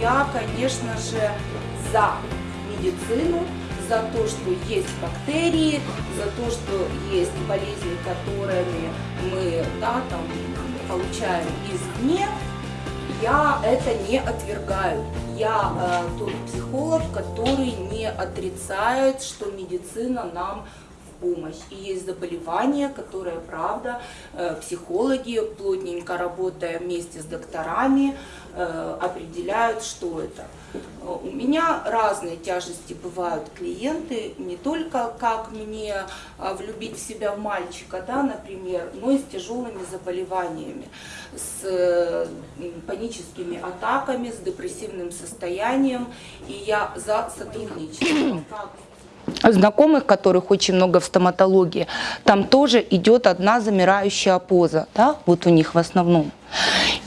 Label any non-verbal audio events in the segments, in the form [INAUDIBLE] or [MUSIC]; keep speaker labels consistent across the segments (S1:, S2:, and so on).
S1: я, конечно же, за медицину, за то, что есть бактерии, за то, что есть болезни, которыми мы да, там, получаем извне, я это не отвергаю. Я э, тот психолог, который не отрицает, что медицина нам помощь. И есть заболевания, которые, правда, э, психологи, плотненько работая вместе с докторами, определяют, что это. Э, у меня разные тяжести бывают клиенты, не только как мне влюбить в себя в мальчика, да, например, но и с тяжелыми заболеваниями, с паническими атаками, с депрессивным состоянием. И я за сотрудничество [CLEARS THROAT] как
S2: знакомых, которых очень много в стоматологии, там тоже идет одна замирающая поза, да, вот у них в основном.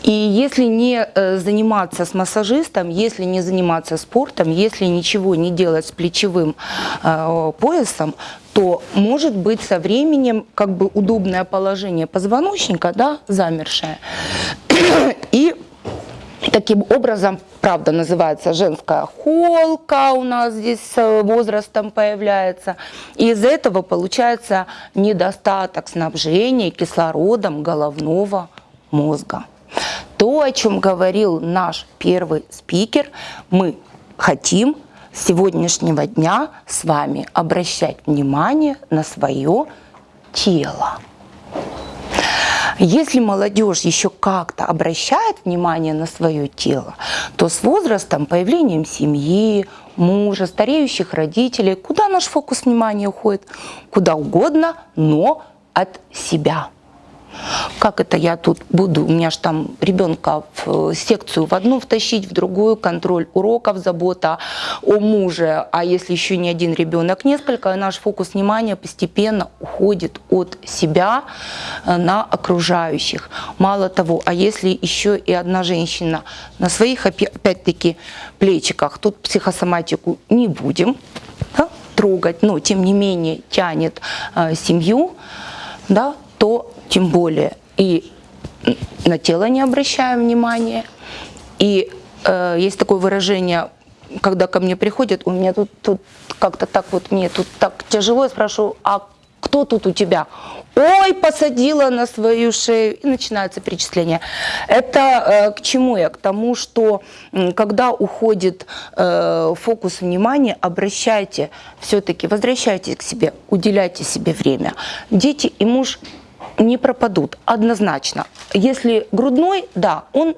S2: И если не э, заниматься с массажистом, если не заниматься спортом, если ничего не делать с плечевым э, поясом, то может быть со временем как бы удобное положение позвоночника, да, замершее. [COUGHS] И таким образом правда, называется женская холка у нас здесь с возрастом появляется. И из-за этого получается недостаток снабжения кислородом головного мозга. То, о чем говорил наш первый спикер, мы хотим с сегодняшнего дня с вами обращать внимание на свое тело. Если молодежь еще как-то обращает внимание на свое тело, то с возрастом, появлением семьи, мужа, стареющих родителей, куда наш фокус внимания уходит? Куда угодно, но от себя. Как это я тут буду, у меня же там ребенка в э, секцию в одну втащить, в другую, контроль уроков, забота о муже, а если еще не один ребенок, несколько, наш фокус внимания постепенно уходит от себя э, на окружающих. Мало того, а если еще и одна женщина на своих, опять-таки, плечиках, тут психосоматику не будем да, трогать, но тем не менее тянет э, семью, да, то тем более и на тело не обращаем внимания. И э, есть такое выражение, когда ко мне приходят, у меня тут, тут как-то так вот, мне тут так тяжело, я спрашиваю, а кто тут у тебя? Ой, посадила на свою шею, и начинается перечисление. Это э, к чему я? К тому, что когда уходит э, фокус внимания, обращайте, все-таки возвращайтесь к себе, уделяйте себе время. Дети и муж не пропадут однозначно. Если грудной, да, он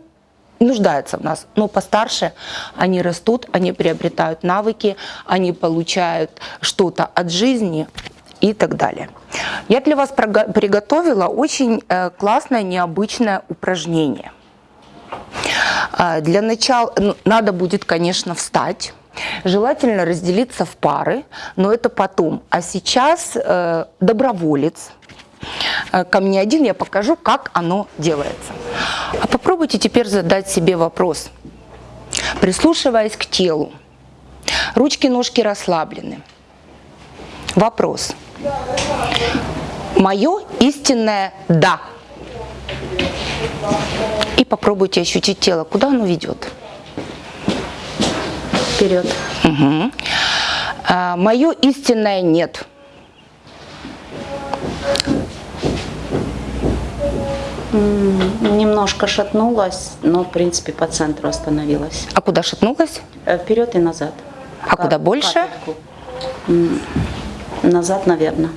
S2: нуждается в нас, но постарше они растут, они приобретают навыки, они получают что-то от жизни и так далее. Я для вас приготовила очень э, классное, необычное упражнение. А, для начала ну, надо будет, конечно, встать. Желательно разделиться в пары, но это потом. А сейчас э, доброволец – ко мне один, я покажу, как оно делается. А попробуйте теперь задать себе вопрос, прислушиваясь к телу. Ручки, ножки расслаблены. Вопрос. Мое истинное «да». И попробуйте ощутить тело, куда оно ведет. Вперед. Угу. А, мое истинное «нет».
S3: Немножко шатнулась, но в принципе по центру остановилась.
S2: А куда шатнулась?
S3: Э, вперед и назад.
S2: А Кап куда больше?
S3: Капельку. Назад, наверное.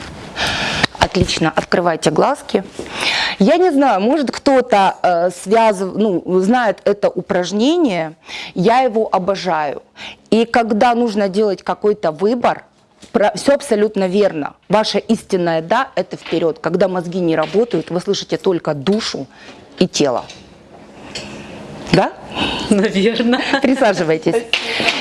S2: Отлично, открывайте глазки. Я не знаю, может кто-то э, связыв, ну, знает это упражнение, я его обожаю. И когда нужно делать какой-то выбор, все абсолютно верно. Ваше истинное «да» – это вперед. Когда мозги не работают, вы слышите только душу и тело. Да?
S3: Наверное.
S2: Присаживайтесь.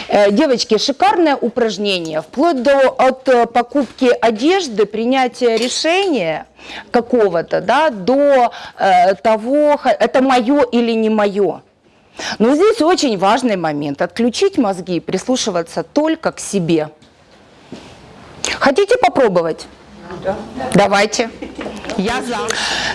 S2: Э, девочки, шикарное упражнение. Вплоть до от э, покупки одежды, принятия решения какого-то, да, до э, того, это мое или не мое. Но здесь очень важный момент. Отключить мозги, прислушиваться только к себе. Хотите попробовать? Да. Давайте. Я за.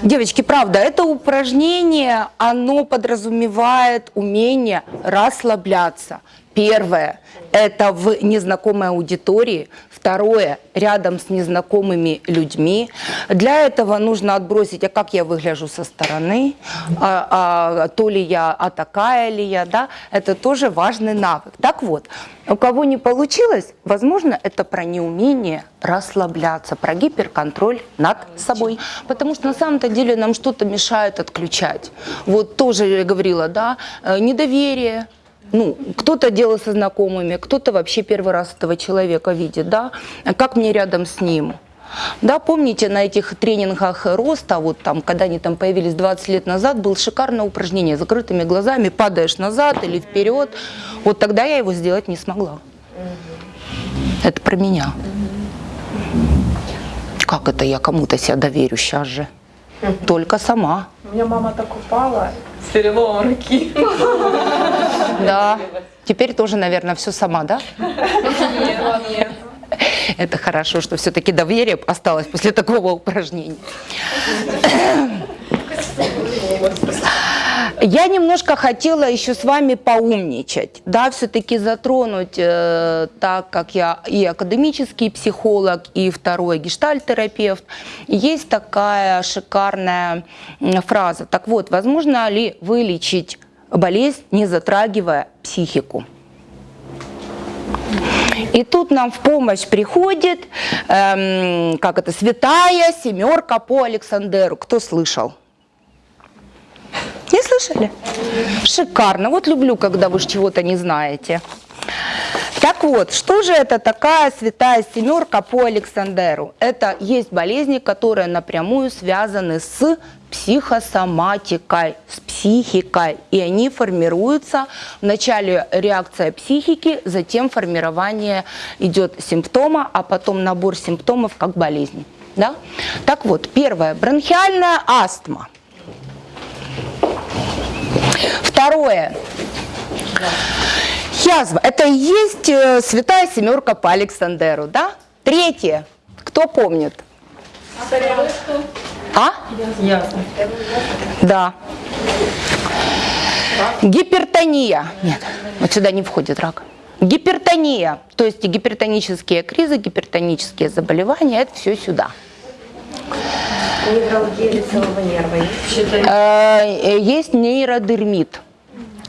S2: Девочки, правда, это упражнение, оно подразумевает умение расслабляться. Первое – это в незнакомой аудитории. Второе – рядом с незнакомыми людьми. Для этого нужно отбросить, а как я выгляжу со стороны, а, а, то ли я, а такая ли я, да? Это тоже важный навык. Так вот, у кого не получилось, возможно, это про неумение расслабляться, про гиперконтроль над собой. Потому что на самом-то деле нам что-то мешает отключать. Вот тоже я говорила, да, э, недоверие, ну, кто-то делал со знакомыми, кто-то вообще первый раз этого человека видит, да, как мне рядом с ним. Да, помните, на этих тренингах роста, вот там, когда они там появились 20 лет назад, было шикарное упражнение. Закрытыми глазами падаешь назад или вперед. Вот тогда я его сделать не смогла. Это про меня. Как это я кому-то себя доверю сейчас же? Только сама.
S4: У меня мама так упала с переломом руки.
S2: Да. Теперь тоже, наверное, все сама, да?
S4: Нет, нет.
S2: Это хорошо, что все-таки доверие осталось после такого упражнения. Я немножко хотела еще с вами поумничать, да, все-таки затронуть, э, так как я и академический психолог, и второй гештальтерапевт, есть такая шикарная фраза. Так вот, возможно ли вылечить болезнь, не затрагивая психику? И тут нам в помощь приходит, эм, как это, святая семерка по Александеру. Кто слышал? Не слышали? Шикарно. Вот люблю, когда вы чего-то не знаете. Так вот, что же это такая святая семерка по Александеру? Это есть болезни, которые напрямую связаны с психосоматикой, с психикой. И они формируются, вначале реакция психики, затем формирование идет симптома, а потом набор симптомов как болезни. Да? Так вот, первое, бронхиальная астма. Второе. Язва. Это и есть э, святая семерка по Александеру, да? Третье. Кто помнит? А? Да. Гипертония. Нет, вот сюда не входит рак. Гипертония, то есть гипертонические кризы, гипертонические заболевания, это все сюда.
S5: Невралгия лицевого нерва есть?
S2: Э, Есть нейродермит.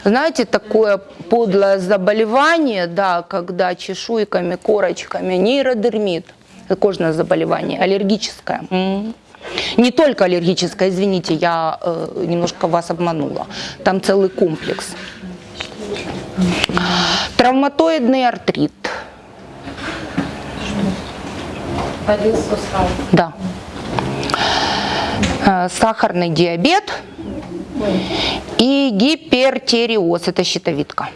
S2: Знаете, такое подлое заболевание, да, когда чешуйками, корочками, нейродермит, кожное заболевание, аллергическое. Не только аллергическое, извините, я э, немножко вас обманула. Там целый комплекс. Травматоидный артрит.
S5: Один сустав.
S2: Да. Э, Сахарный диабет и гипертериоз, это щитовидка.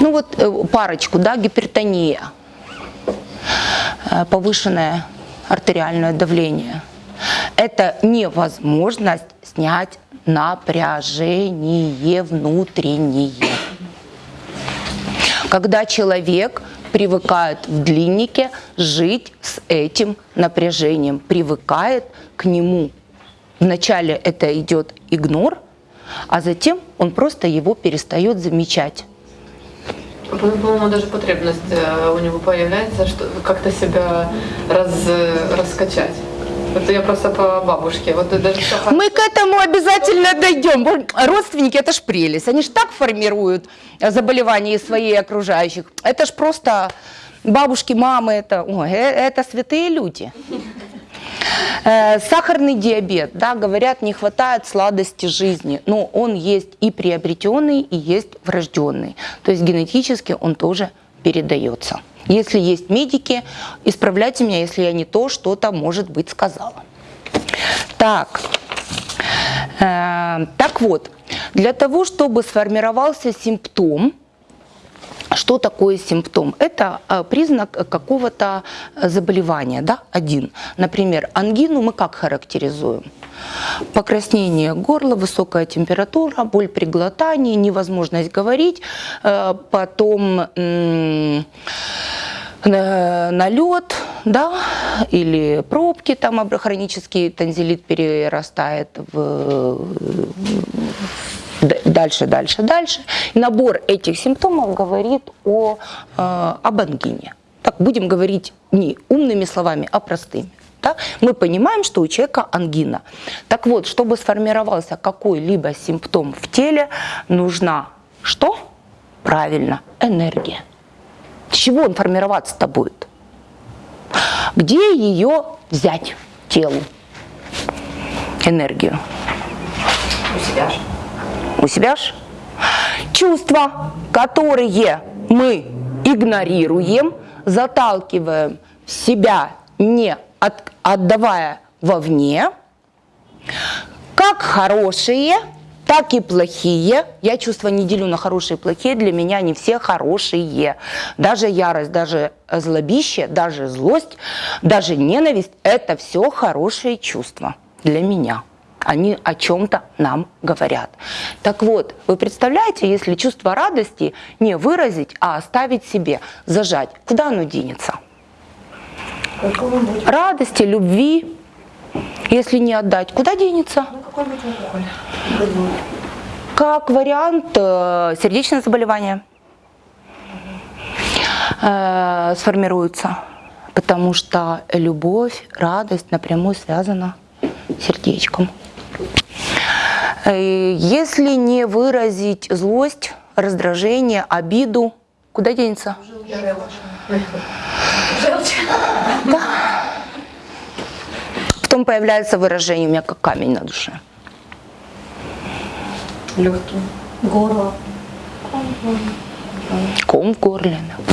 S2: Ну вот э, парочку, да, гипертония, э, повышенное артериальное давление. Это невозможность снять напряжение внутреннее когда человек привыкает в длиннике жить с этим напряжением, привыкает к нему. Вначале это идет игнор, а затем он просто его перестает замечать.
S4: По- По-моему, даже потребность э, у него появляется, что как-то себя раз, э, раскачать. Это я просто по бабушке. Вот хорошо.
S2: Мы к этому обязательно дойдем. Родственники это ж прелесть. Они ж так формируют э, заболевания своих окружающих. Это ж просто бабушки, мамы, это, ой, э, это святые люди. Э, Сахарный диабет, да, говорят, не хватает сладости жизни, но он есть и приобретенный, и есть врожденный. То есть генетически он тоже передается. Если есть медики, исправляйте меня, если я не то, что-то, может быть, сказала. Так, Э, так вот, для того, чтобы сформировался симптом, что такое симптом? Это э, признак какого-то э, заболевания, да, один. Например, ангину мы как характеризуем? Покраснение горла, высокая температура, боль при глотании, невозможность говорить, э, потом э, налет, да, или пробки, там хронический танзелит перерастает в дальше, дальше, дальше. Набор этих симптомов говорит о, э, об ангине. Так, будем говорить не умными словами, а простыми. Да? Мы понимаем, что у человека ангина. Так вот, чтобы сформировался какой-либо симптом в теле, нужна что? Правильно, энергия. С чего он формироваться-то будет? Где ее взять телу? Энергию.
S5: У себя же.
S2: У себя ж чувства, которые мы игнорируем, заталкиваем в себя, не от- отдавая вовне, как хорошие, так и плохие. Я чувства не делю на хорошие и плохие, для меня они все хорошие. Даже ярость, даже злобище, даже злость, даже ненависть – это все хорошие чувства для меня. Они о чем-то нам говорят. Так вот, вы представляете, если чувство радости не выразить, а оставить себе, зажать, куда оно денется? Радости, любви, если не отдать, куда денется?
S5: ну.
S2: Как вариант э, сердечное заболевание э, сформируется, потому что любовь, радость напрямую связана с сердечком. Э, Если не выразить злость, раздражение, обиду, куда денется? Потом появляется выражение у меня как камень на душе.
S5: Легкий. Горло.
S2: ком в горле. да.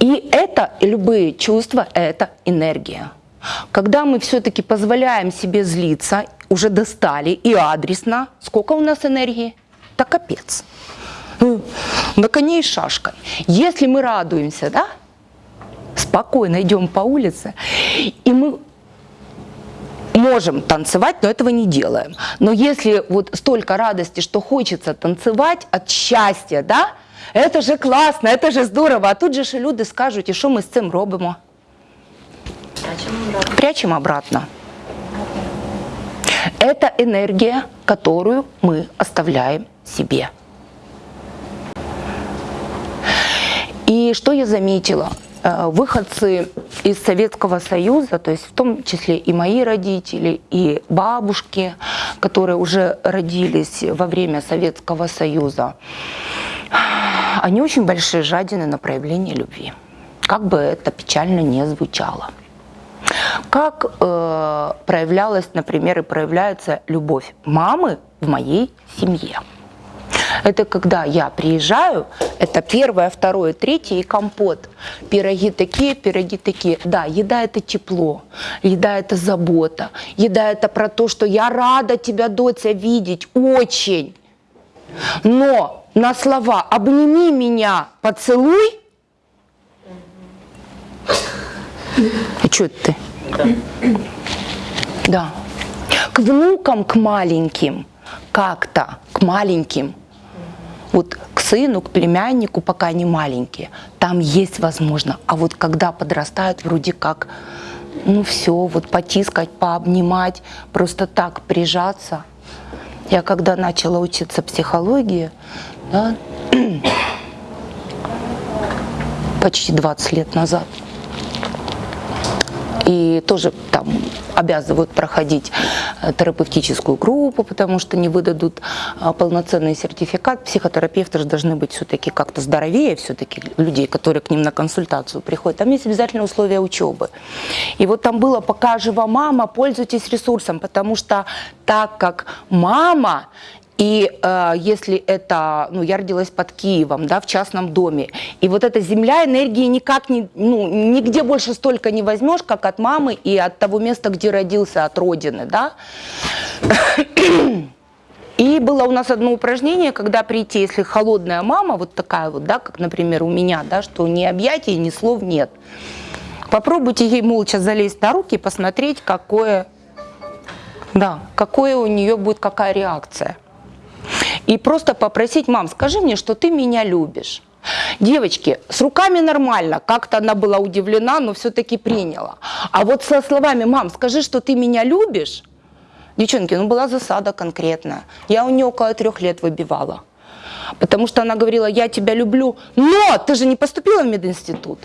S2: И это, и любые чувства, это энергия. Когда мы все-таки позволяем себе злиться, уже достали и адресно, сколько у нас энергии? Да капец. На коне и шашкой. Если мы радуемся, да, спокойно идем по улице, и мы можем танцевать, но этого не делаем. Но если вот столько радости, что хочется танцевать от счастья, да, это же классно, это же здорово. А тут же ж люди скажуть, і що ми з цим робимо? Прячем обратно. Это энергия, которую мы оставляем себе. И что я заметила? Э, Выходцы из Советского Союза, то есть в том числе и мои родители, и бабушки, которые уже родились во время Советского Союза, они очень большие жадины на проявление любви. Как бы это печально не звучало. Как э, проявлялась, например, и проявляется любовь мамы в моей семье. Это когда я приезжаю, это первое, второе, третье и компот. Пироги такие, пироги такие. Да, еда это тепло, еда это забота, еда это про то, что я рада тебя, доча, видеть, очень. Но на слова «обними меня, поцелуй» А что это ты? Да. К внукам, к маленьким, как-то, к маленьким. Вот к сыну, к племяннику, пока они маленькие, там есть возможно. А вот когда подрастают, вроде как, ну все, вот потискать, пообнимать, просто так прижаться. Я когда начала учиться психологии, да, [CLEARS THROAT] почти 20 лет назад, и тоже там обязывают проходить э, терапевтическую группу, потому что не выдадут а, полноценный сертификат. Психотерапевты же должны быть все-таки как-то здоровее все-таки людей, которые к ним на консультацию приходят. Там есть обязательные условия учебы. И вот там было, пока жива мама, пользуйтесь ресурсом, потому что так как мама и э, если это, ну, я родилась под Киевом, да, в частном доме, и вот эта земля энергии никак не, ну, нигде больше столько не возьмешь, как от мамы и от того места, где родился, от родины, да. И было у нас одно упражнение, когда прийти, если холодная мама, вот такая вот, да, как, например, у меня, да, что ни объятий, ни слов нет. Попробуйте ей молча залезть на руки и посмотреть, какое, да, какое у нее будет, какая реакция. И просто попросить, мам, скажи мне, что ты меня любишь. Девочки, с руками нормально, как-то она была удивлена, но все-таки приняла. А вот со словами, мам, скажи, что ты меня любишь, девчонки, ну была засада конкретная. Я у нее около трех лет выбивала. Потому что она говорила, я тебя люблю, но ты же не поступила в мединститут.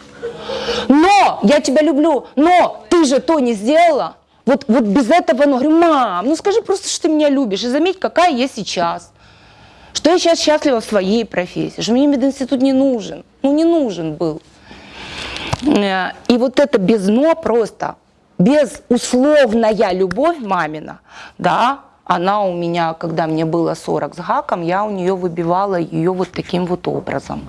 S2: Но я тебя люблю, но ты же то не сделала. Вот, вот без этого, ну, говорю, мам, ну скажи просто, что ты меня любишь. И заметь, какая я сейчас. Что я сейчас счастлива в своей профессии, что мне мединститут не нужен. Ну, не нужен был. Э, И вот это без «но» просто, безусловная любовь мамина, да, она у меня, когда мне было 40 с гаком, я у нее выбивала ее вот таким вот образом.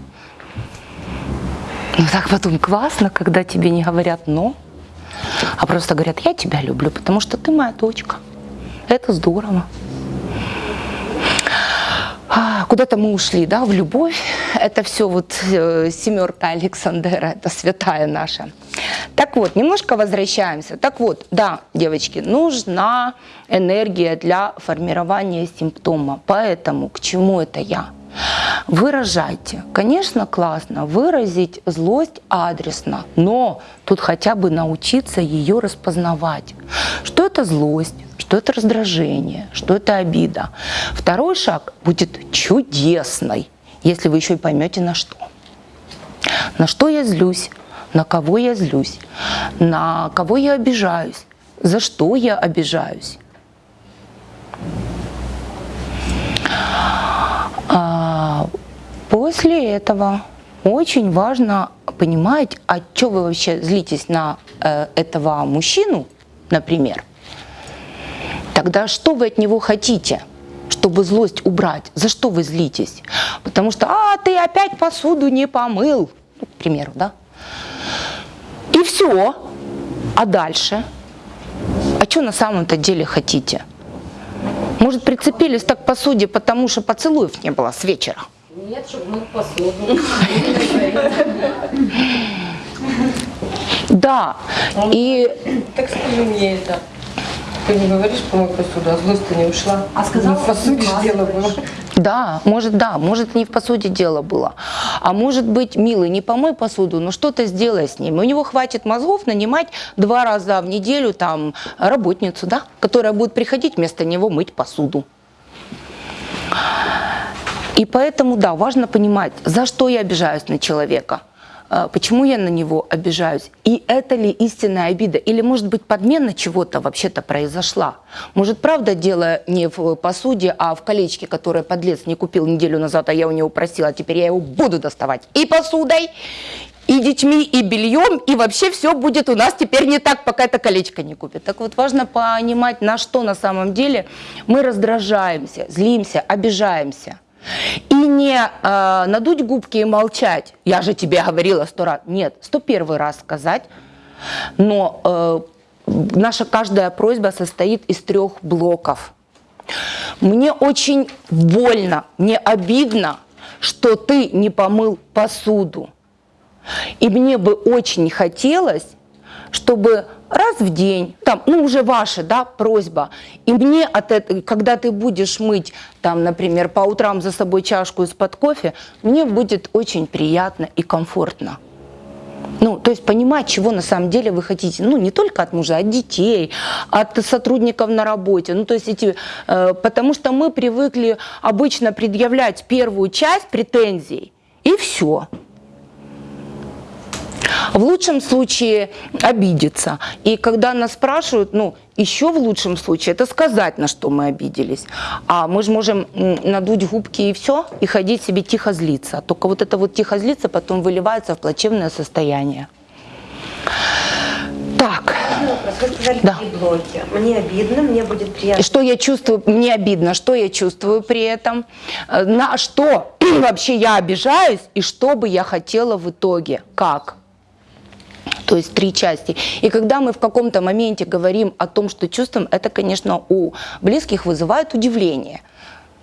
S2: Ну так потом классно, когда тебе не говорят «но», а просто говорят «я тебя люблю, потому что ты моя дочка». Это здорово. А, Куда-то мы ушли, да, в любовь. Это все вот э, семерка Александра, это святая наша. Так вот, немножко возвращаемся. Так вот, да, девочки, нужна энергия для формирования симптома. Поэтому к чему это я? Выражайте. Конечно, классно выразить злость адресно, но тут хотя бы научиться ее распознавать. Что это злость? Что это раздражение, что это обида. Второй шаг будет чудесный, если вы еще и поймете на что. На что я злюсь, на кого я злюсь, на кого я обижаюсь, за что я обижаюсь. А после этого очень важно понимать, а что вы вообще злитесь на э, этого мужчину, например, Тогда что вы от него хотите? чтобы злость убрать, за что вы злитесь? Потому что, а, ты опять посуду не помыл, ну, к примеру, да? И все. А дальше? А что на самом-то деле хотите? Может, прицепились так к посуде, потому что поцелуев не было с вечера?
S5: Нет, чтобы мыть посуду.
S2: Да. И
S6: Так скажи мне это. Ты не говоришь, помой посуду, а злость-то не ушла.
S5: А сказала,
S6: Ну, в посуде ж дело было.
S2: Да, может, да, может, не в посуде дело было. А может быть, милый, не помой посуду, но что-то сделай с ним. У него хватит мозгов нанимать два раза в неделю там работницу, да, которая будет приходить вместо него мыть посуду. И поэтому, да, важно понимать, за что я обижаюсь на человека, почему я на него обижаюсь, и это ли истинная обида, или, может быть, подмена чего-то вообще-то произошла. Может, правда, дело не в посуде, а в колечке, которое подлец не купил неделю назад, а я у него просила, а теперь я его буду доставать и посудой, и детьми, и бельем, и вообще все будет у нас теперь не так, пока это колечко не купит. Так вот, важно понимать, на что на самом деле мы раздражаемся, злимся, обижаемся. И не э, надуть губки и молчать. Я же тебе говорила сто раз. Нет, сто первый раз сказать. Но э, наша каждая просьба состоит из трех блоков. Мне очень больно, мне обидно, что ты не помыл посуду. И мне бы очень хотелось, чтобы раз в день, там, ну уже ваша, да, просьба, и мне от этого, когда ты будешь мыть, там, например, по утрам за собой чашку из-под кофе, мне будет очень приятно и комфортно. Ну, то есть понимать, чего на самом деле вы хотите. Ну, не только от мужа, от детей, от сотрудников на работе. Ну, то есть эти, э, потому что мы привыкли обычно предъявлять первую часть претензий, и все. В лучшем случае обидеться. И когда нас спрашивают, ну, еще в лучшем случае, это сказать, на что мы обиделись. А мы же можем надуть губки и все, и ходить себе тихо злиться. Только вот это вот тихо злиться потом выливается в плачевное состояние. Так,
S5: Вопрос.
S2: Да.
S5: блоки. Мне обидно, мне будет приятно.
S2: что я чувствую, мне обидно, что я чувствую при этом, э, на что [CLEARS THROAT] вообще я обижаюсь и что бы я хотела в итоге, как. То есть три части. И когда мы в каком-то моменте говорим о том, что чувствуем, это, конечно, у близких вызывает удивление.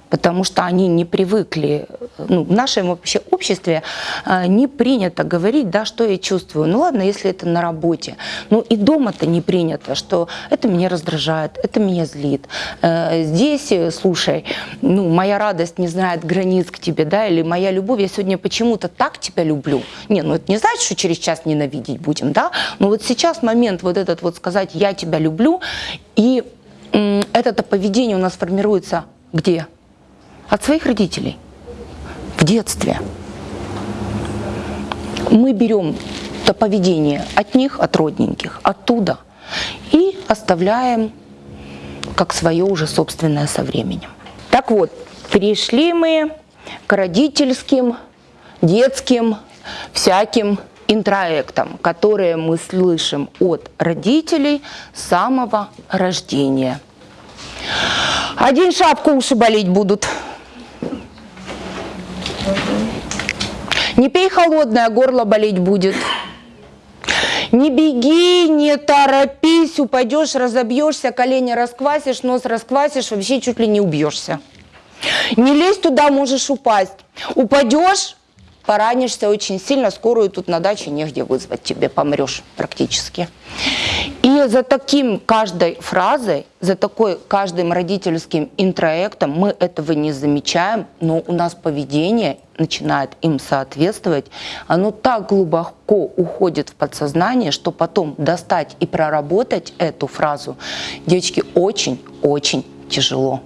S2: Потому что они не привыкли, ну, в нашем вообще обществе э, не принято говорить, да, что я чувствую. Ну ладно, если это на работе, ну и дома-то не принято, что это меня раздражает, это меня злит. Э, Здесь, э, слушай, ну, моя радость не знает границ к тебе, да, или моя любовь, я сегодня почему-то так тебя люблю. Не, ну это не значит, что через час ненавидеть будем, да, но вот сейчас момент вот этот вот сказать «я тебя люблю», и это поведение у нас формируется где? От своих родителей. В детстве. Мы берем это поведение от них, от родненьких, оттуда, и оставляем как свое уже собственное со временем. Так вот, перешли мы к родительским, детским, всяким интроектам, которые мы слышим от родителей с самого рождения. Один шапку уши болеть будут. Не пей холодное, горло болеть будет. Не беги, не торопись, упадешь, разобьешься, колени расквасишь, нос расквасишь, вообще чуть ли не убьешься. Не лезь туда, можешь упасть. Упадешь, поранишься очень сильно, скорую тут на даче негде вызвать тебе, помрешь практически. И за таким каждой фразой, за такой каждым родительским интроектом мы этого не замечаем, но у нас поведение начинает им соответствовать. Оно так глубоко уходит в подсознание, что потом достать и проработать эту фразу девочки очень-очень тяжело.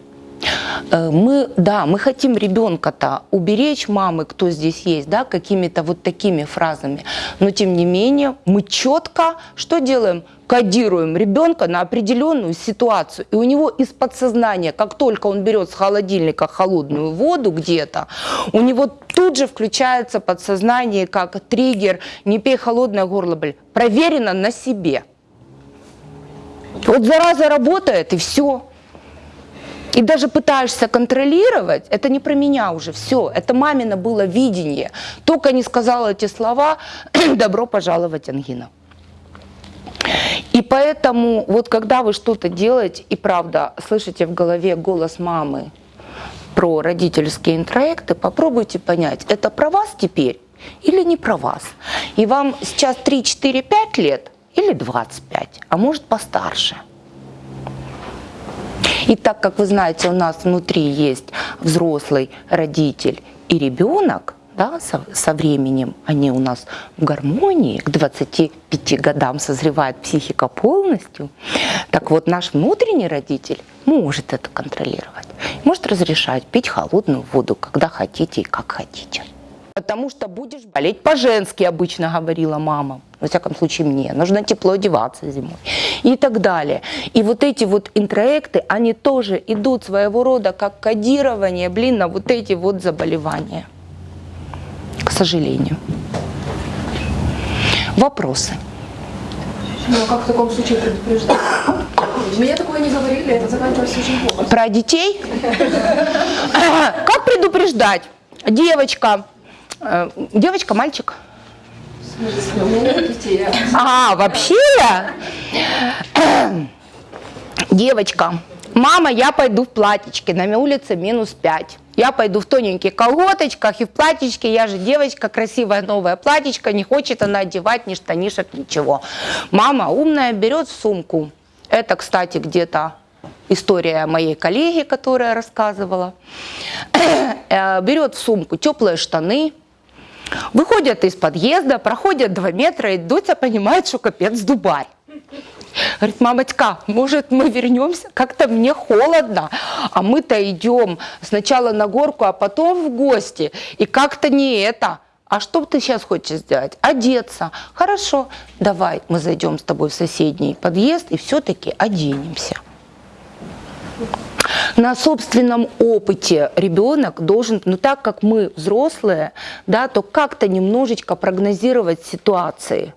S2: Э, Мы, да, мы хотим ребенка-то уберечь мамы, кто здесь есть, да, какими-то вот такими фразами, но тем не менее мы четко что делаем? Кодируем ребенка на определенную ситуацию. И у него из подсознания, как только он берет с холодильника холодную воду где-то, у него тут же включается подсознание как триггер «не пей холодное горло, блин». Проверено на себе. Вот зараза работает, и все. И даже пытаешься контролировать, это не про меня уже, все, это мамино было видение. Только не сказала эти слова, [CLEARS THROAT] добро пожаловать, Ангина. И поэтому, вот когда вы что-то делаете, и правда, слышите в голове голос мамы про родительские интроекты, попробуйте понять, это про вас теперь или не про вас. И вам сейчас 3, 4, 5 лет или 25, а может постарше. И так как вы знаете, у нас внутри есть взрослый родитель и ребенок, да, со, со временем они у нас в гармонии, к 25 годам созревает психика полностью, так вот наш внутренний родитель может это контролировать, может разрешать пить холодную воду, когда хотите и как хотите. Потому что будешь болеть по-женски, обычно говорила мама. Во всяком случае мне. Нужно тепло одеваться зимой. И так далее. И вот эти вот интроекты, они тоже идут своего рода как кодирование, блин, на вот эти вот заболевания. К сожалению. Вопросы?
S7: Ну, а как в таком случае предупреждать? Мне такое не говорили, это заканчивалось очень плохо.
S2: Про детей? [LAUGHS] Как предупреждать? Девочка. Э, Девочка, мальчик? А, вообще? Девочка, мама, я пойду в платьичке, на улице минус 5. Я пойду в тоненьких колготочках и в платьичке, я же девочка, красивое новое платьичко, не хочет она одевать ни штанишек, ничего. Мама умная берет сумку. Это, кстати, где-то история моей коллеги, которая рассказывала. [CLEARS THROAT] Э, Берет в сумку теплые штаны, Выходят из подъезда, проходят два метра, и Дотя понимает, что капец дубарь. Говорит, мамочка, может мы вернемся? Как-то мне холодно, а мы-то идем сначала на горку, а потом в гости. И как-то не это. А что ты сейчас хочешь сделать? Одеться. Хорошо, давай мы зайдем с тобой в соседний подъезд и все-таки оденемся. На собственном опыте ребенок должен, ну так как мы взрослые, да, то как-то немножечко прогнозировать ситуации.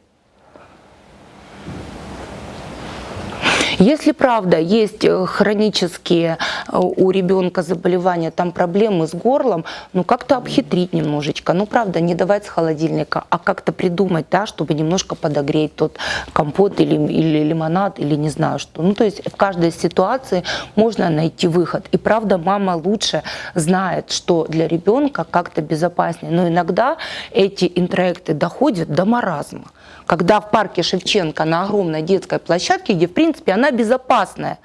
S2: Если правда есть э, хронические э, у ребенка заболевания, там проблемы с горлом, ну как-то обхитрить немножечко. Ну правда, не давать с холодильника, а как-то придумать, да, чтобы немножко подогреть тот компот или, или лимонад, или не знаю что. Ну то есть в каждой ситуации можно найти выход. И правда, мама лучше знает, что для ребенка как-то безопаснее. Но иногда эти интроекты доходят до маразма когда в парке Шевченко на огромной детской площадке, где в принципе она безопасная.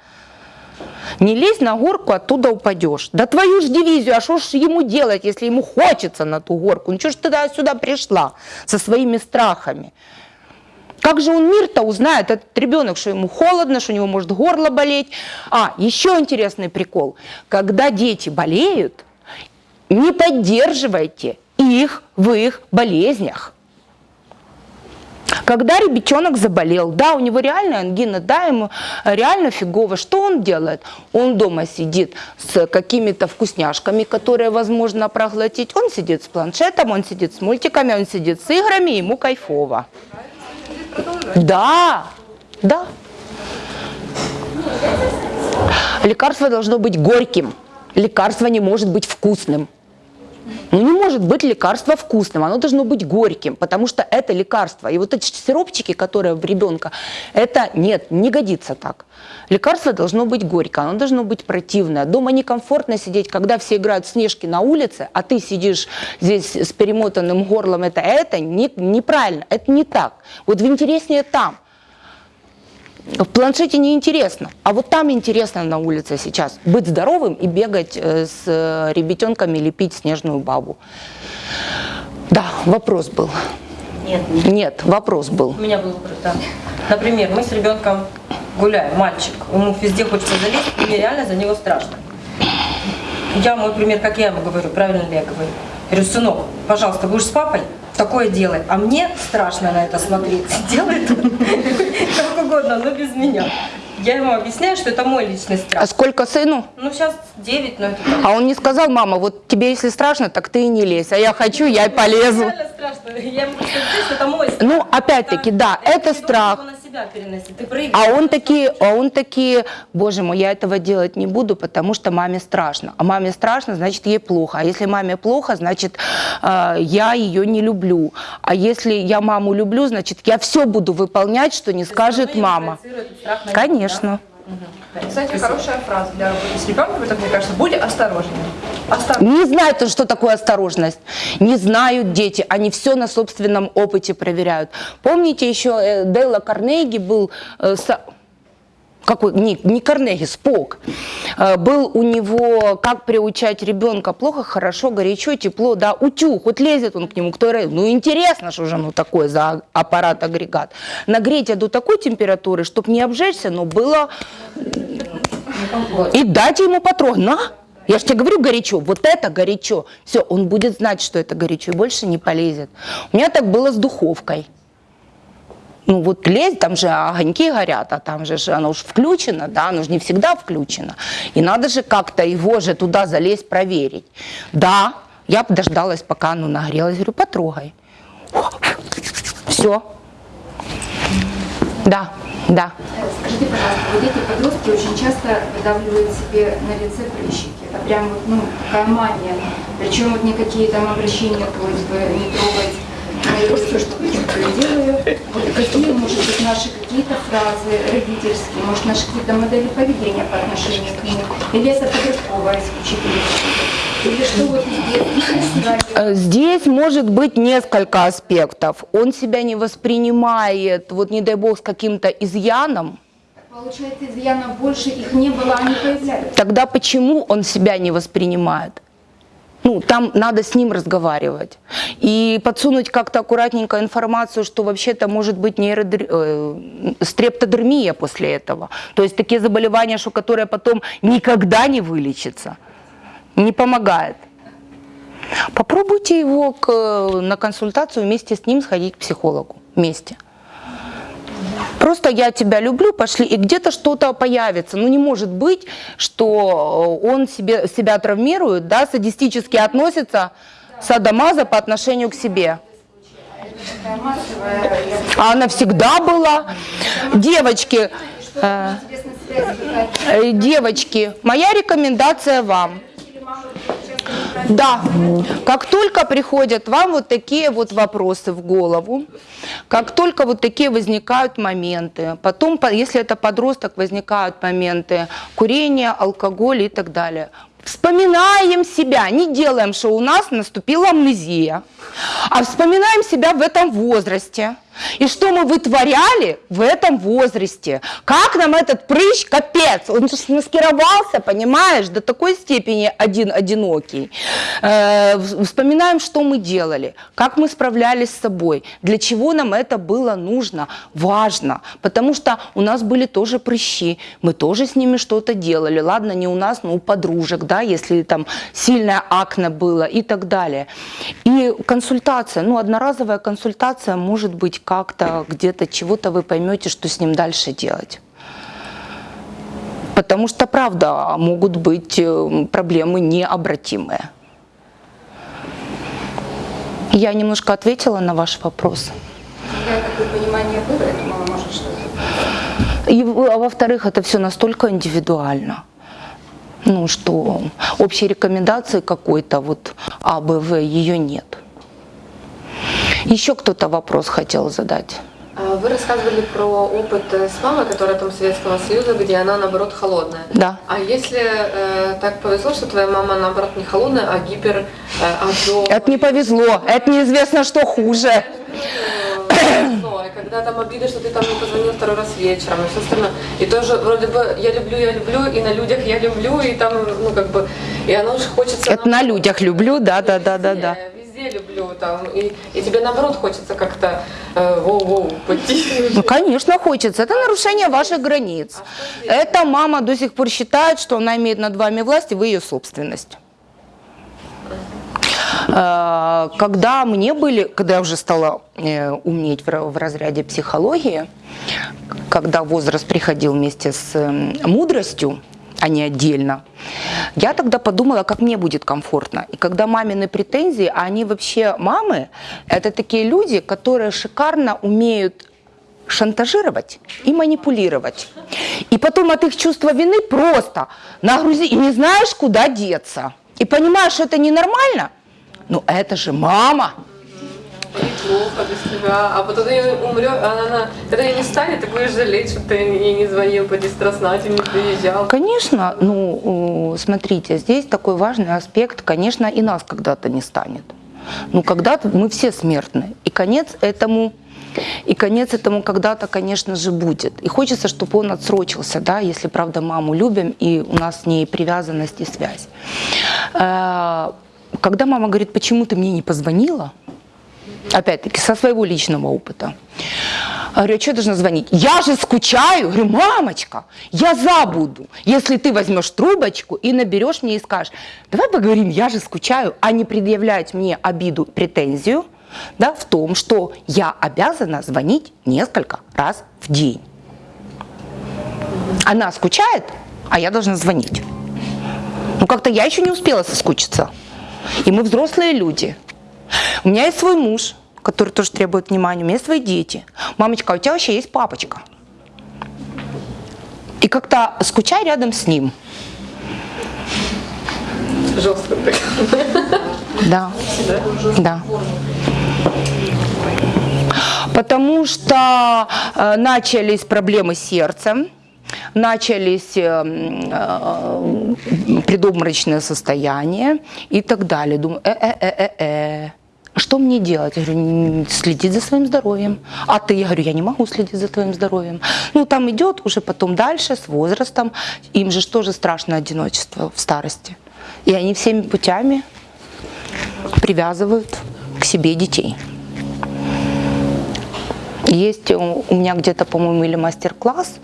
S2: Не лезь на горку, оттуда упадешь. Да твою ж дивизию, а что ж ему делать, если ему хочется на ту горку? Ну что ж ты сюда пришла со своими страхами? Как же он мир-то узнает, этот ребенок, что ему холодно, что у него может горло болеть? А, еще интересный прикол. Когда дети болеют, не поддерживайте их в их болезнях. Когда ребенок заболел, да, у него реально ангина, да, ему реально фигово, что он делает? Он дома сидит с какими-то вкусняшками, которые возможно проглотить, он сидит с планшетом, он сидит с мультиками, он сидит с играми, ему кайфово. Да, да. Лекарство должно быть горьким, лекарство не может быть вкусным. Ну не может быть лекарство вкусным, оно должно быть горьким, потому что это лекарство. И вот эти сиропчики, которые в ребенка, это нет, не годится так. Лекарство должно быть горькое, оно должно быть противное. Дома некомфортно сидеть, когда все играют в снежки на улице, а ты сидишь здесь с перемотанным горлом, это, это не, неправильно, это не так. Вот в интереснее там. В планшете неинтересно, а вот там интересно на улице сейчас. Быть здоровым и бегать э, с э, ребятенками, лепить снежную бабу. Да, вопрос был.
S3: Нет,
S2: Нет, вопрос был.
S6: У меня был вопрос, да. Например, мы с ребенком гуляем, мальчик, ему везде хочется залезть, и мне реально за него страшно. Я, мой пример, как я ему говорю, правильно ли я говорю? Я говорю, сынок, пожалуйста, будешь с папой, такое делай. А мне страшно на это смотреть. Делает как угодно, но без меня. Я ему объясняю, что это мой личный
S2: А
S6: страх.
S2: сколько сыну?
S6: Ну, сейчас 9, но это так.
S2: А он не сказал, мама, вот тебе если страшно, так ты и не лезь, а я хочу, я и полезу.
S6: Реально страшно. Я ему просто что это мой страх.
S2: Ну, опять-таки, да, это страх.
S6: Себя переносить. Ты проигрываешь.
S2: А он такие, а он такие, боже мой, я этого делать не буду, потому что маме страшно. А маме страшно, значит ей плохо. А если маме плохо, значит э, я ее не люблю. А если я маму люблю, значит я все буду выполнять, что не скажет
S6: Равно
S2: мама.
S6: страх на него,
S2: Конечно.
S7: Кстати, хорошая фраза для работы с ребенком, это, мне кажется, будь осторожнее. Осторожнее.
S2: Не знают, что такое осторожность. Не знают дети. Они все на собственном опыте проверяют. Помните, еще э, Дейла Карнеги был... э, со- какой, не, не Карнеги, Спок. Э, Был у него, как приучать ребенка плохо, хорошо, горячо, тепло, да, утюг, вот лезет он к нему, кто ну интересно, что же оно такое за аппарат-агрегат. Нагреть до такой температуры, чтобы не обжечься, но было и дайте ему потрогать. На! Я же тебе говорю горячо, вот это горячо. Все, он будет знать, что это горячо, и больше не полезет. У меня так было с духовкой. Ну вот лезть, там же огоньки горят, а там же оно уж включено, да, оно же не всегда включено. И надо же как-то его же туда залезть, проверить. Да, я дождалась, пока оно нагрелось, говорю, потрогай. Все. Да, да.
S8: Скажите, пожалуйста, вот эти подростки очень часто выдавливают себе на лице прыщики. Это прям вот, ну, такая мания. Причем вот никакие там обращения просьбы не трогать мои руки, что я делаю. Вот какие, может быть, наши какие-то фразы родительские, может, наши какие-то модели поведения по отношению к ним? Или это подростковая исключительно? Или что вот здесь?
S2: Э, Здесь может быть несколько аспектов. Он себя не воспринимает, вот не дай бог, с каким-то изъяном.
S8: Получается, изъянов больше их не было, они появлялись.
S2: Тогда почему он себя не воспринимает? Ну, там надо с ним разговаривать. И подсунуть как-то аккуратненько информацию, что вообще-то может быть нейродер... э, стрептодермия после этого. То есть такие заболевания, что которые потом никогда не вылечатся. Не помогает. Попробуйте его к- на консультацию вместе с ним сходить к психологу. Вместе. Просто я тебя люблю, пошли, и где-то что-то появится. Ну не может быть, что он себе, себя травмирует, да, садистически относится садомаза по отношению к себе. А она всегда была. Девочки, Э, э, Девочки, моя рекомендация вам. Да, как только приходят вам вот такие вот вопросы в голову, как только вот такие возникают моменты, потом, по- если это подросток, возникают моменты курения, алкоголя и так далее, вспоминаем себя, не делаем, что у нас наступила амнезия, а вспоминаем себя в этом возрасте. И что мы вытворяли в этом возрасте. Как нам этот прыщ, капец, он маскировался, понимаешь, до такой степени один одинокий. Э, вспоминаем, что мы делали, как мы справлялись с собой, для чего нам это было нужно, важно. Потому что у нас были тоже прыщи, мы тоже с ними что-то делали. Ладно, не у нас, но у подружек, да, если там сильное акне было и так далее. И консультация, ну, одноразовая консультация может быть как-то где-то чего-то вы поймете, что с ним дальше делать. Потому что, правда, могут быть э, проблемы необратимые. Я немножко ответила на ваш вопрос.
S8: Я такое понимание было, я думала, может что-то.
S2: И, а во-вторых, это все настолько индивидуально. Ну что, общей рекомендации какой-то вот А, Б, В, ее нет. Еще кто-то вопрос хотел задать.
S4: А Вы рассказывали про опыт э, с мамой, которая там Советского Союза, где она наоборот холодная.
S2: Да.
S4: А если э, так повезло, что твоя мама наоборот не холодная, а гипер э, ожог?
S2: Это не повезло, это неизвестно, что хуже.
S4: И когда там обида, что ты там не позвонил второй раз вечером и все остальное. И тоже вроде бы я люблю, я люблю, и на людях я люблю, и там, ну как бы, и оно же хочется...
S2: Это на людях люблю, да, да, да, да, да.
S4: Везде, люблю там, и, и тебе наоборот хочется как-то э, воу-воу, пойти.
S2: Ну, конечно, хочется. Это нарушение ваших границ. Эта мама до сих пор считает, что она имеет над вами власть, и вы ее собственность. Э, Когда мне были, когда я уже стала э, умнеть в ра- в разряде психологии, когда возраст приходил вместе с мудростью, а не отдельно, я тогда подумала, как мне будет комфортно. И когда мамины претензии, а они вообще мамы, это такие люди, которые шикарно умеют шантажировать и манипулировать. И потом от их чувства вины просто нагрузи, и не знаешь, куда деться. И понимаешь, что это ненормально, ну это же мама.
S4: И плохо без тебя, а потом ты умрешь, она, она, когда ее не станет, ты будешь жалеть, что ты ей не звонил по дистроснате, не приезжал.
S2: Конечно, ну, смотрите, здесь такой важный аспект, конечно, и нас когда-то не станет. Ну, когда-то мы все смертны. И конец этому, и конец этому когда-то, конечно же, будет. И хочется, чтобы он отсрочился, да, если, правда, маму любим, и у нас с ней привязанность и связь. Э, Когда мама говорит, почему ты мне не позвонила, опять-таки, со своего личного опыта. Говорю, а что я должна звонить? Я же скучаю. Говорю, мамочка, я забуду, если ты возьмешь трубочку и наберешь мне и скажешь, давай поговорим, я же скучаю, а не предъявлять мне обиду, претензию да, в том, что я обязана звонить несколько раз в день. Она скучает, а я должна звонить. Ну, как-то я еще не успела соскучиться. И мы взрослые люди. У меня есть свой муж, который тоже требует внимания, у меня есть свои дети. Мамочка, а у тебя вообще есть папочка. И как-то скучай рядом с ним.
S4: Жестко так.
S2: Да. Да. Потому что э, начались проблемы с сердцем, начались э, э, предобморочное состояние и так далее. Думаю, э-э-э-э-э. Что мне делать? Я говорю, «М, следить за своим здоровьем. А ты? Я говорю, я не могу следить за твоим здоровьем. Ну, там идет уже потом дальше, с возрастом. Им же тоже страшно одиночество в старости. И они всеми путями привязывают к себе детей. Есть у меня где-то, по-моему, или мастер-класс,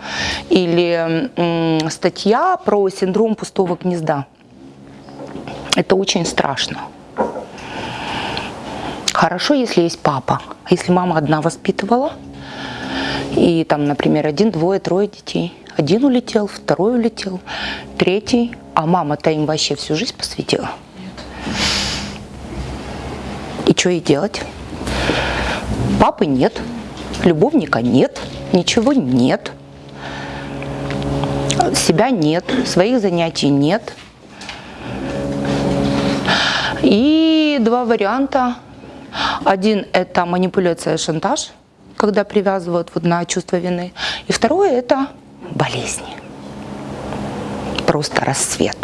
S2: или статья про синдром пустого гнезда. Это очень страшно. Хорошо, если есть папа. Если мама одна воспитывала, и там, например, один, двое, трое детей. Один улетел, второй улетел, третий, а мама-то им вообще всю жизнь посвятила. И что ей делать? Папы нет, любовника нет, ничего нет. себя нет, своих занятий нет. И два варианта. Один – это манипуляция шантаж, когда привязывают вот на чувство вины. И второе – это болезни. Просто расцвет.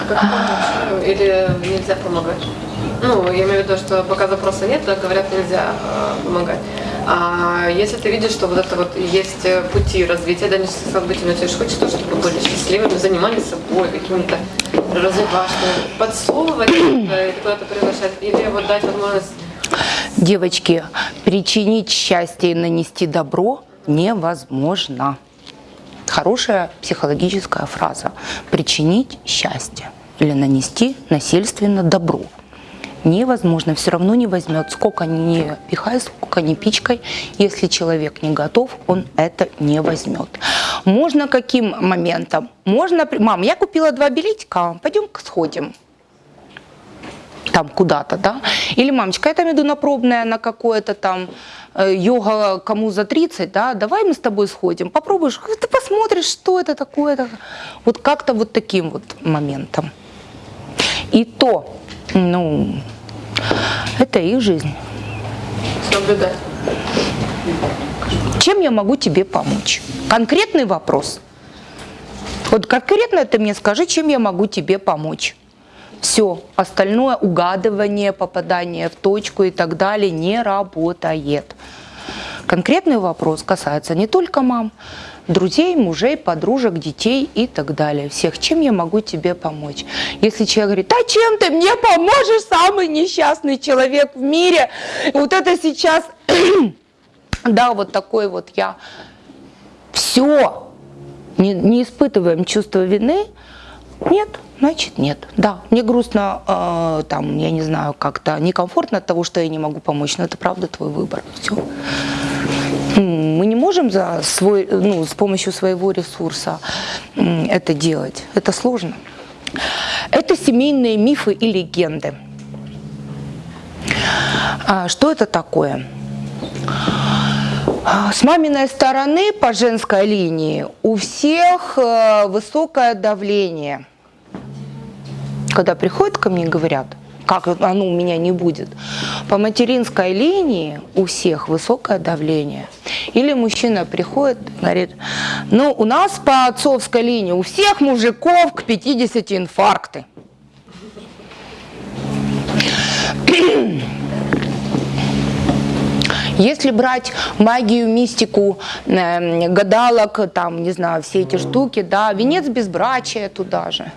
S4: А как помочь? Или нельзя помогать? Ну, я имею в виду, что пока запроса нет, говорят, нельзя э, помогать. А если ты видишь, что вот это вот есть э, пути развития, да, не события, но тебе же хочется, чтобы были счастливыми, занимались собой, какими-то развивашками, подсовывать это, куда-то приглашать, или вот дать возможность
S2: Девочки, причинить счастье и нанести добро невозможно. Хорошая психологическая фраза. Причинить счастье или нанести насильственно добро. Невозможно, все равно не возьмет, сколько ни пихай, сколько ни пичкой. Если человек не готов, он это не возьмет. Можно каким моментом? Можно, мам, я купила два билетика, пойдем сходим там куда-то, да? Или, мамочка, я там иду на пробное, на какое-то там э, йога кому за 30, да, давай мы с тобой сходим, попробуешь, ты посмотришь, что это такое. Вот как-то вот таким вот моментом. И то, ну, это их жизнь.
S4: наблюдать.
S2: Чем я могу тебе помочь? Конкретный вопрос. Вот конкретно ты мне скажи, чем я могу тебе помочь. Все, остальное угадывание, попадание в точку и так далее не работает. Конкретный вопрос касается не только мам, друзей, мужей, подружек, детей и так далее. Всех, чем я могу тебе помочь? Если человек говорит, а чем ты мне поможешь, самый несчастный человек в мире, вот это сейчас, [CLEARS THROAT] да, вот такой вот я. Все, не, не испытываем чувство вины, нет, значит нет. Да, мне грустно, э, там, я не знаю, как-то некомфортно от того, что я не могу помочь, но это правда твой выбор. Все. Мы не можем за свой, ну, с помощью своего ресурса это делать. Это сложно. Это семейные мифы и легенды. А, Что это такое? А, С маминой стороны по женской линии у всех э, высокое давление. Когда приходят ко мне и говорят, как оно у меня не будет. По материнской линии у всех высокое давление. Или мужчина приходит говорит, ну у нас по отцовской линии у всех мужиков к 50 инфаркты. Если брать магию, мистику, э, гадалок, там, не знаю, все эти штуки, да, венец безбрачия туда же.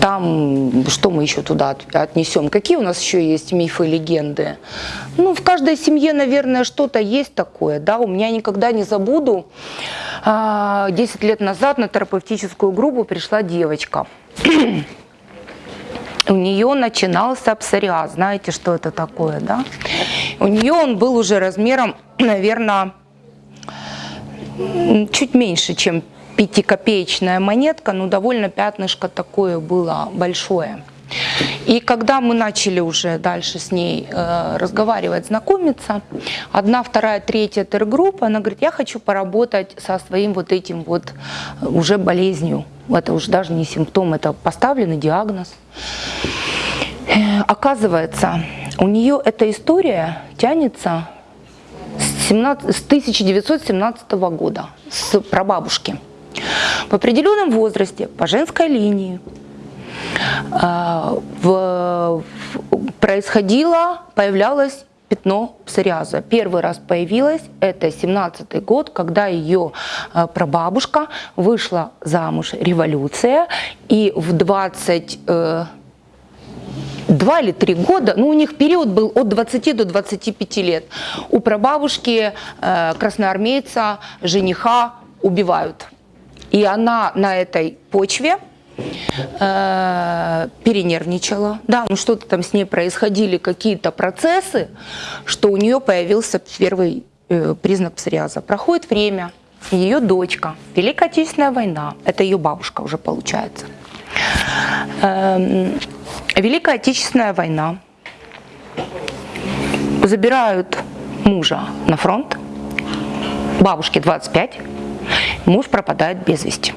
S2: Там, что мы еще туда от- отнесем? Какие у нас еще есть мифы, легенды? Ну, в каждой семье, наверное, что-то есть такое, да. У меня никогда не забуду, а, 10 лет назад на терапевтическую группу пришла девочка. [CLEARS THROAT] У нее начинался псориаз. Знаете, что это такое, да? У нее он был уже размером, [CLEARS THROAT] наверное, чуть меньше, чем пятикопеечная монетка, но довольно пятнышко такое было большое. И когда мы начали уже дальше с ней э, разговаривать, знакомиться, одна, вторая, третья тер-группа, она говорит, я хочу поработать со своим вот этим вот э, уже болезнью. Это уже даже не симптом, это поставленный диагноз. Э, Оказывается, у нее эта история тянется с, 17 с 1917 года, с прабабушки. В определенном возрасте, по женской линии, а, происходило, появлялось пятно псориаза. Первый раз появилось, это 17 год, когда ее а, прабабушка вышла замуж, революция, и в 20 э, два или три года, ну у них период был от 20 до 25 лет. У прабабушки э, красноармейца, жениха убивают. И она на этой почве э, перенервничала. Да, ну что-то там с ней происходили, какие-то процессы, что у нее появился первый э, признак псориаза. Проходит время, ее дочка, Великая Отечественная война, это ее бабушка уже получается. Эм, Великая Отечественная война. Забирают мужа на фронт. Бабушке 25, муж пропадает без вести.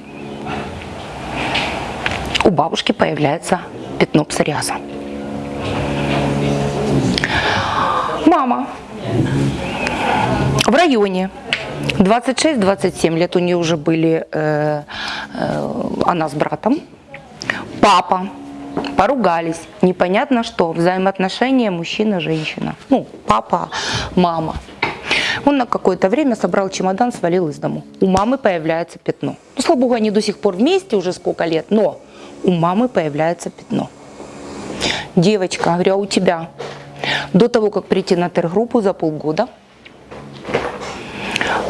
S2: У бабушки появляется пятно псориаза. Мама в районе 26-27 лет у нее уже были э, э, она с братом. Папа поругались, непонятно что, взаимоотношения мужчина-женщина. Ну, папа, мама. Он на какое-то время собрал чемодан, свалил из дому. У мамы появляется пятно. Ну, слава богу, они до сих пор вместе уже сколько лет, но у мамы появляется пятно. Девочка, говорю, а у тебя? До того, как прийти на тергруппу за полгода,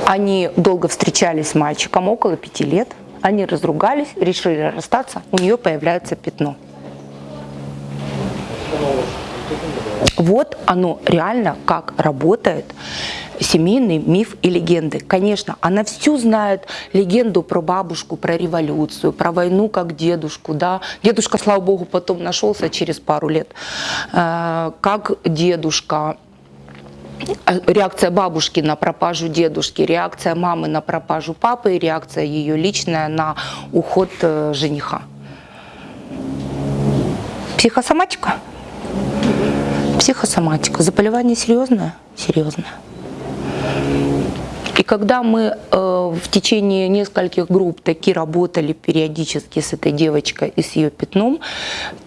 S2: они долго встречались с мальчиком, около пяти лет. Они разругались, решили расстаться, у нее появляется пятно. Вот оно реально как работает семейный миф и легенды. Конечно, она всю знает легенду про бабушку, про революцию, про войну как дедушку. Да? Дедушка, слава богу, потом нашелся через пару лет. Э, как дедушка, э, реакция бабушки на пропажу дедушки, реакция мамы на пропажу папы и реакция ее личная на уход э, жениха. Психосоматика? Психосоматика. Заболевание серьезное? Серьезное. И когда мы э, в течение нескольких групп таки работали периодически с этой девочкой и с ее пятном,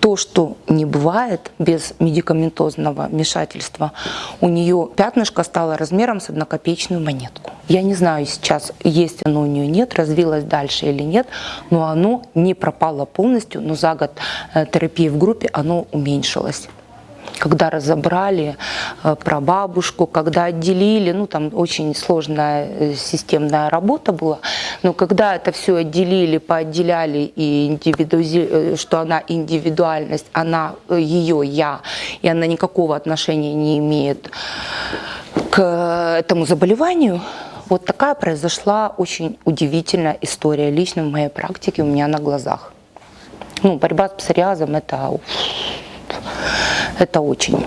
S2: то, что не бывает без медикаментозного вмешательства, у нее пятнышко стало размером с однокопеечную монетку. Я не знаю сейчас, есть оно у нее нет, развилось дальше или нет, но оно не пропало полностью, но за год э, терапии в группе оно уменьшилось когда разобрали э, про бабушку, когда отделили, ну там очень сложная э, системная работа была, но когда это все отделили, поотделяли и индивидуази... Э, что она индивидуальность, она ее я, и она никакого отношения не имеет к этому заболеванию, вот такая произошла очень удивительная история лично в моей практике у меня на глазах. Ну, борьба с псориазом – это это очень,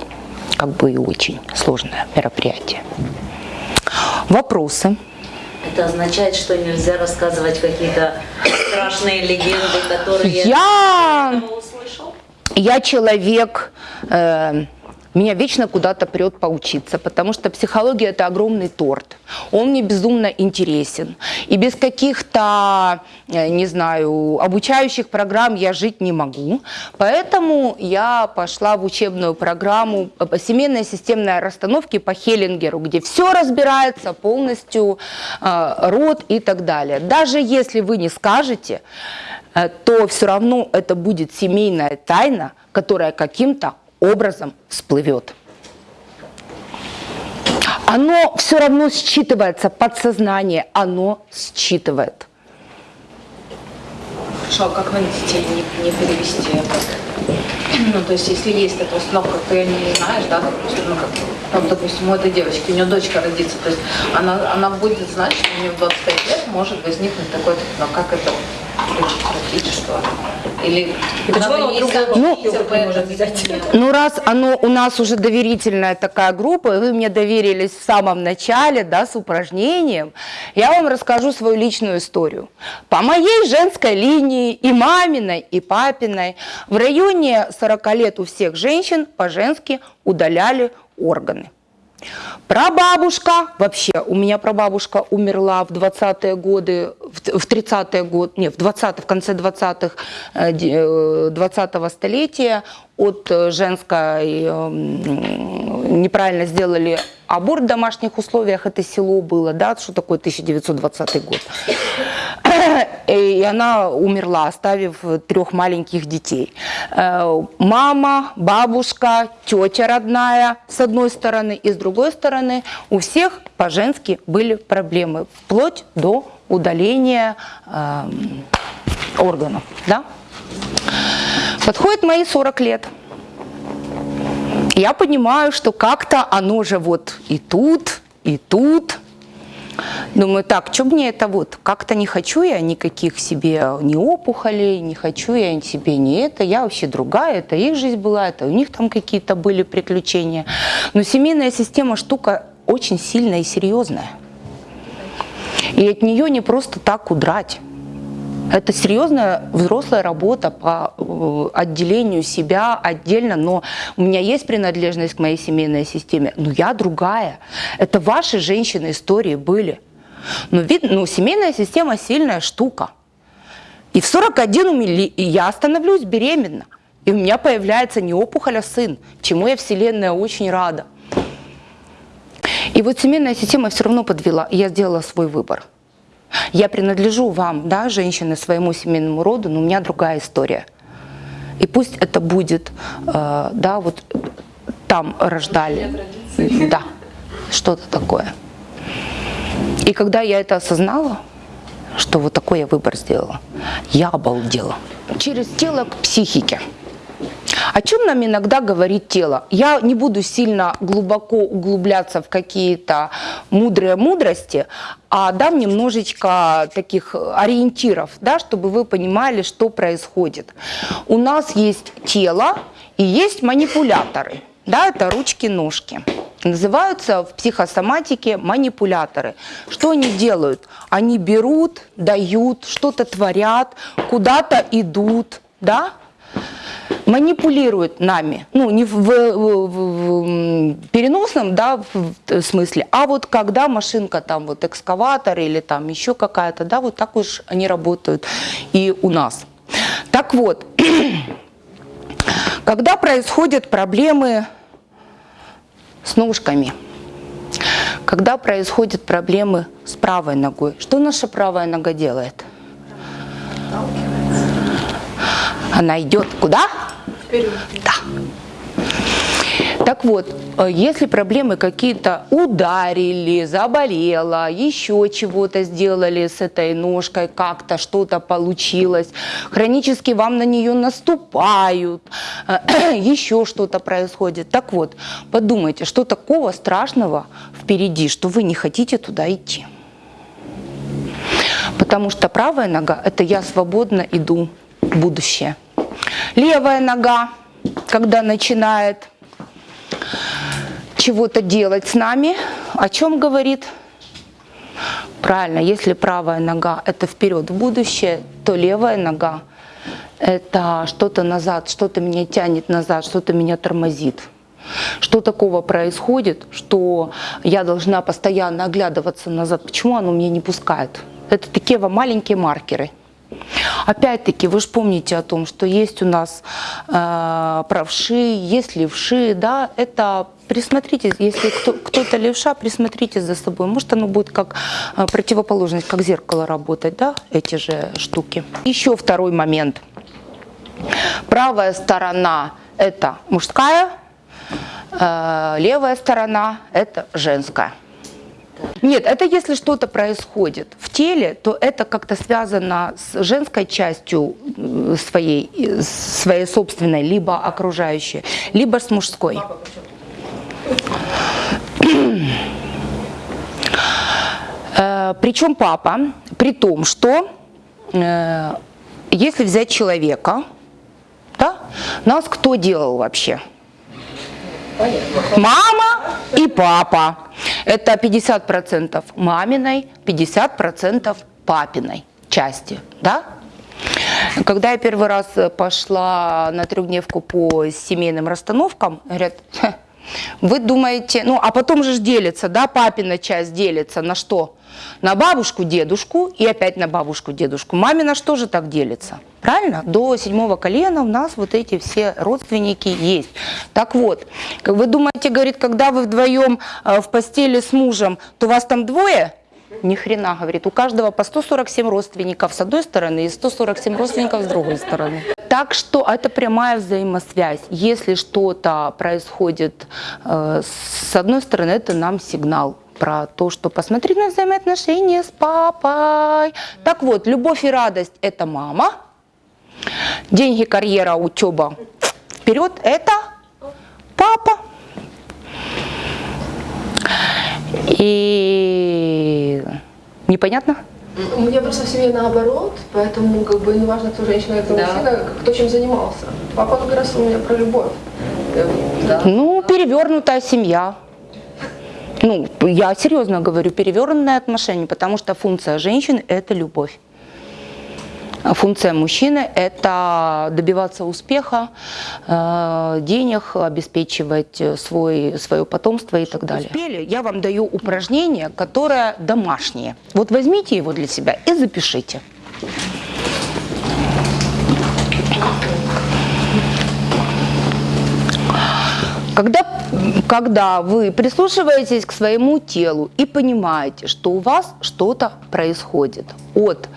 S2: как бы и очень сложное мероприятие. Вопросы?
S3: Это означает, что нельзя рассказывать какие-то страшные легенды, которые
S2: я услышал? Я человек, э, меня вечно куда-то прет поучиться, потому что психология – это огромный торт. Он мне безумно интересен. И без каких-то, э, не знаю, обучающих программ я жить не могу. Поэтому я пошла в учебную программу семейной системной расстановки по Хеллингеру, где все разбирается полностью, э, род и так далее. Даже если вы не скажете, э, то все равно это будет семейная тайна, которая каким-то образом всплывет. Оно все равно считывается, подсознание, оно считывает.
S9: Хорошо, а как детей не, не перевести это? Ну, то есть, если есть эта установка, ты не знаешь, да, допустим, ну, как, там, допустим, у этой девочки, у нее дочка родится, то есть она, она будет знать, что у нее в 25 лет может возникнуть такой, но как это предотвратить, что или
S2: ну, ну, раз оно у нас уже доверительная такая группа, и вы мне доверились в самом начале, да, с упражнением, я вам расскажу свою личную историю. По моей женской линии, и маминой, и папиной, в районе 40 лет у всех женщин по-женски удаляли органы. Прабабушка, вообще, у меня прабабушка умерла в 20-е годы, в 30-е годы, не, в 20 в конце 20-х, 20-го э, столетия от э, женской, эм, неправильно сделали аборт в домашних условиях, это село было, да, что такое 1920 год. И она умерла, оставив трех маленьких детей. Э, мама, бабушка, тетя родная с одной стороны, и с другой стороны у всех по-женски были проблемы, вплоть до удаления э, органов. Да? Подходит мои 40 лет. Я понимаю, что как-то оно же вот и тут, и тут. Думаю, так, что мне это вот, как-то не хочу я никаких себе ни опухолей, не хочу я себе не это, я вообще другая, это их жизнь была, это у них там какие-то были приключения. Но семейная система штука очень сильная и серьезная. И от нее не просто так удрать. Это серьезная взрослая работа по э, отделению себя отдельно, но у меня есть принадлежность к моей семейной системе, но я другая. Это ваши женщины истории были. Но видно, ну, семейная система сильная штука. И в 41 у меня- и я становлюсь беременна. И у меня появляется не опухоль, а сын, чему я Вселенная очень рада. И вот семейная система все равно подвела, и я сделала свой выбор. Я принадлежу вам, да, женщины, своему семейному роду, но у меня другая история. И пусть это будет, э, да, вот там рождали. Да, что-то такое. И когда я это осознала, что вот такой я выбор сделала, я обалдела. Через тело к психике. О чем нам иногда говорит тело? Я не буду сильно глубоко углубляться в какие-то мудрые мудрости, а дам немножечко таких ориентиров, да, чтобы вы понимали, что происходит. У нас есть тело и есть манипуляторы. Да, это ручки-ножки. Называются в психосоматике манипуляторы. Что они делают? Они берут, дают, что-то творят, куда-то идут, да? Манипулируют нами, ну не в- в- в переносном да, в- смысле, а вот когда машинка там вот экскаватор или там еще какая-то, да, вот так уж они работают и у нас. Так вот, [CLEARS THROAT] когда происходят проблемы с ножками, когда происходят проблемы с правой ногой, что наша правая нога делает? Она идет куда? Да. Так вот, э, если проблемы какие-то ударили, заболела, еще чего-то сделали с этой ножкой, как-то что-то получилось, хронически вам на нее наступают, [CLEARS THROAT] еще что-то происходит. Так вот, подумайте, что такого страшного впереди, что вы не хотите туда идти. Потому что правая нога – это я свободно иду будущее. Левая нога, когда начинает чего-то делать с нами, о чем говорит? Правильно, если правая нога – это вперед в будущее, то левая нога – это что-то назад, что-то меня тянет назад, что-то меня тормозит. Что такого происходит, что я должна постоянно оглядываться назад? Почему оно меня не пускает? Это такие маленькие маркеры. Опять-таки, вы же помните о том, что есть у нас э, правши, есть левши, да, это присмотритесь, если кто, кто-то левша, присмотрите за собой. Может, оно будет как э, противоположность, как зеркало работать, да, эти же штуки. Еще второй момент. Правая сторона – это мужская, э, левая сторона – это женская. Нет, это если что-то происходит в теле, то это как-то связано с женской частью э, своей, э, своей собственной, либо окружающей, либо с мужской. Э, Причем папа, при том, что если взять человека, да, нас кто делал вообще? Мама и папа. Это 50% маминой, 50% папиной части, да? Когда я первый раз пошла на трехдневку по семейным расстановкам, говорят, «Ха, вы думаете, ну а потом же делится, да, папина часть делится на что? На бабушку, дедушку и опять на бабушку, дедушку. Мамина что же так делится? Правильно? До седьмого колена у нас вот эти все родственники есть. Так вот, как вы думаете, говорит, когда вы вдвоем э, в постели с мужем, то вас там двое? Ни хрена, говорит, у каждого по 147 родственников с одной стороны и 147 родственников с другой стороны. Так что это прямая взаимосвязь. Если что-то происходит э, с одной стороны, это нам сигнал про то, что посмотри на взаимоотношения с папой. Так вот, любовь и радость – это мама. Деньги, карьера, учеба вперед – это папа. И непонятно?
S7: У меня просто в семье наоборот, поэтому как бы неважно, кто женщина, кто
S3: Да.
S7: мужчина, кто чем занимался. Папа как раз у меня про любовь.
S3: Да.
S2: Ну, перевернутая семья. Ну, я серьезно говорю, перевернутое отношение, потому что функция женщины – это любовь. А функция мужчины – это добиваться успеха, э, денег, обеспечивать свой, свое потомство и так далее. Успели? Я вам даю упражнение, которое домашнее. Вот возьмите его для себя и запишите. Когда, когда вы прислушиваетесь к своему телу и понимаете, что у вас что-то происходит от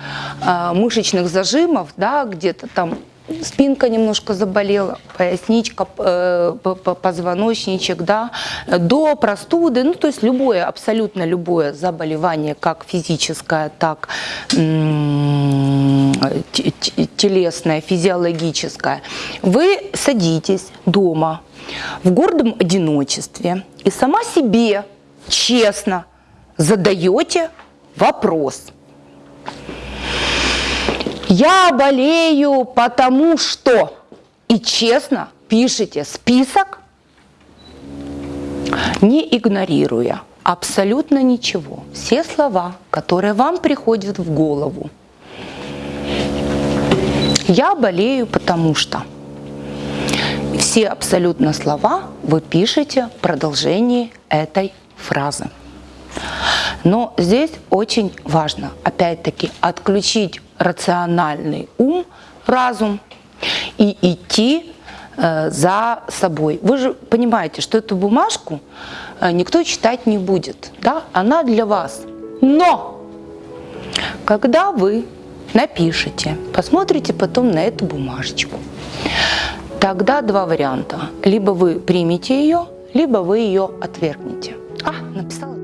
S2: э, мышечных зажимов, да, где-то там спинка немножко заболела, поясничка, э, позвоночничек, да, до простуды, ну то есть любое, абсолютно любое заболевание, как физическое, так телесное, физиологическое, вы садитесь дома, в гордом одиночестве и сама себе честно задаете вопрос. Я болею потому что и честно пишите список, не игнорируя абсолютно ничего. Все слова, которые вам приходят в голову. Я болею потому что все абсолютно слова вы пишете в продолжении этой фразы. Но здесь очень важно, опять-таки, отключить рациональный ум, разум и идти э, за собой. Вы же понимаете, что эту бумажку э, никто читать не будет, да? она для вас. Но когда вы напишите, посмотрите потом на эту бумажечку, Тогда два варианта. Либо вы примете ее, либо вы ее отвергнете. А, написала.